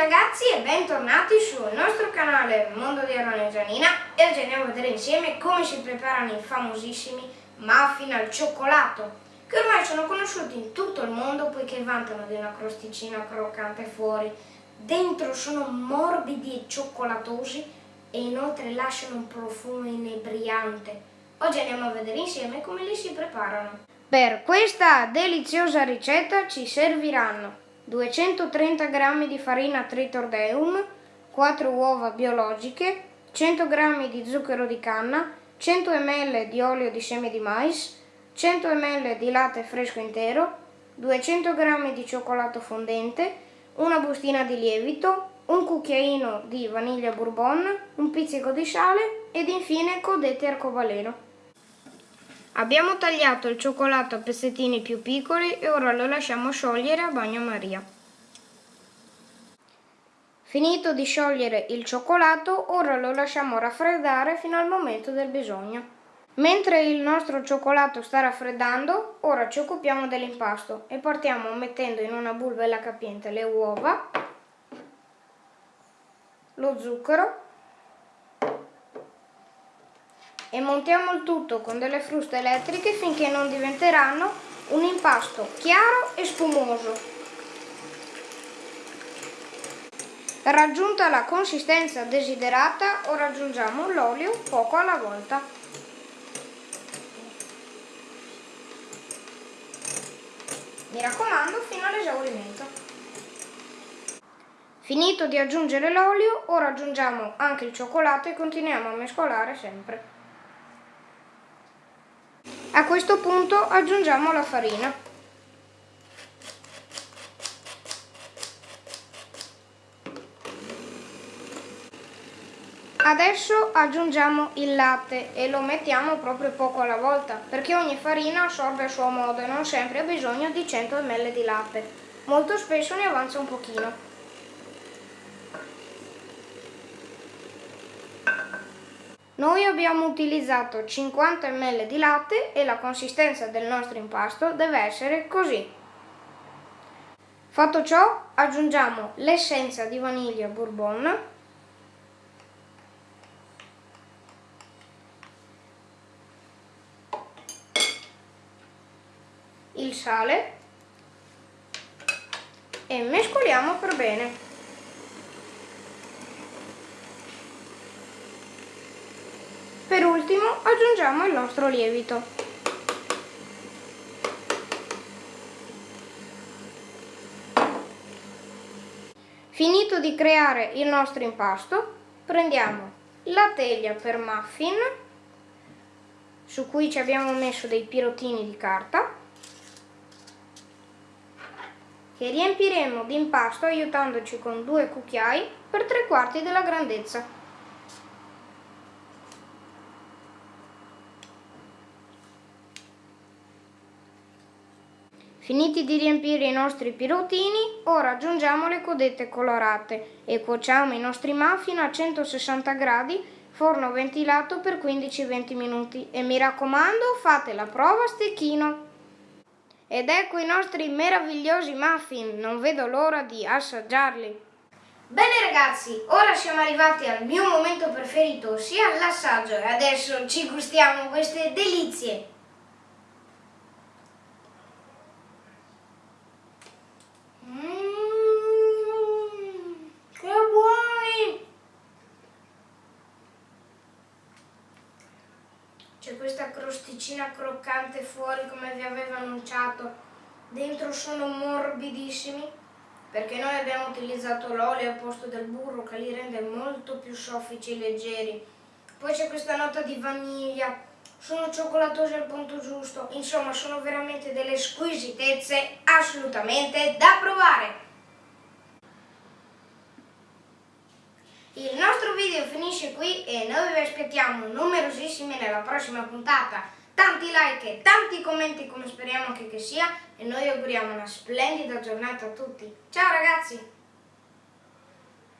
ragazzi e bentornati sul nostro canale Mondo di Arona e Gianina e oggi andiamo a vedere insieme come si preparano i famosissimi muffin al cioccolato che ormai sono conosciuti in tutto il mondo poiché vantano di una crosticina croccante fuori. Dentro sono morbidi e cioccolatosi e inoltre lasciano un profumo inebriante. Oggi andiamo a vedere insieme come li si preparano. Per questa deliziosa ricetta ci serviranno 230 g di farina Tritordeum, 4 uova biologiche, 100 g di zucchero di canna, 100 ml di olio di seme di mais, 100 ml di latte fresco intero, 200 g di cioccolato fondente, una bustina di lievito, un cucchiaino di vaniglia bourbon, un pizzico di sale ed infine codete arcobaleno. Abbiamo tagliato il cioccolato a pezzettini più piccoli e ora lo lasciamo sciogliere a bagnomaria. Finito di sciogliere il cioccolato, ora lo lasciamo raffreddare fino al momento del bisogno. Mentre il nostro cioccolato sta raffreddando, ora ci occupiamo dell'impasto e partiamo mettendo in una bulbella capiente le uova, lo zucchero e montiamo il tutto con delle fruste elettriche finché non diventeranno un impasto chiaro e spumoso. Raggiunta la consistenza desiderata, ora aggiungiamo l'olio poco alla volta. Mi raccomando fino all'esaurimento. Finito di aggiungere l'olio, ora aggiungiamo anche il cioccolato e continuiamo a mescolare sempre. A questo punto aggiungiamo la farina. Adesso aggiungiamo il latte e lo mettiamo proprio poco alla volta perché ogni farina assorbe a suo modo e non sempre ha bisogno di 100 ml di latte. Molto spesso ne avanza un pochino. Noi abbiamo utilizzato 50 ml di latte e la consistenza del nostro impasto deve essere così. Fatto ciò aggiungiamo l'essenza di vaniglia bourbon il sale e mescoliamo per bene. Ultimo aggiungiamo il nostro lievito. Finito di creare il nostro impasto, prendiamo la teglia per muffin, su cui ci abbiamo messo dei pirottini di carta, che riempiremo di impasto aiutandoci con due cucchiai per tre quarti della grandezza. Finiti di riempire i nostri pirottini, ora aggiungiamo le codette colorate e cuociamo i nostri muffin a 160 gradi, forno ventilato per 15-20 minuti e mi raccomando fate la prova a stecchino. Ed ecco i nostri meravigliosi muffin, non vedo l'ora di assaggiarli. Bene ragazzi, ora siamo arrivati al mio momento preferito, ossia l'assaggio e adesso ci gustiamo queste delizie. C'è questa crosticina croccante fuori come vi avevo annunciato. Dentro sono morbidissimi perché noi abbiamo utilizzato l'olio al posto del burro che li rende molto più soffici e leggeri. Poi c'è questa nota di vaniglia, sono cioccolatosi al punto giusto, insomma sono veramente delle squisitezze assolutamente da provare. Il nostro video finisce qui e noi vi aspettiamo numerosissimi nella prossima puntata. Tanti like e tanti commenti come speriamo che, che sia e noi auguriamo una splendida giornata a tutti. Ciao ragazzi!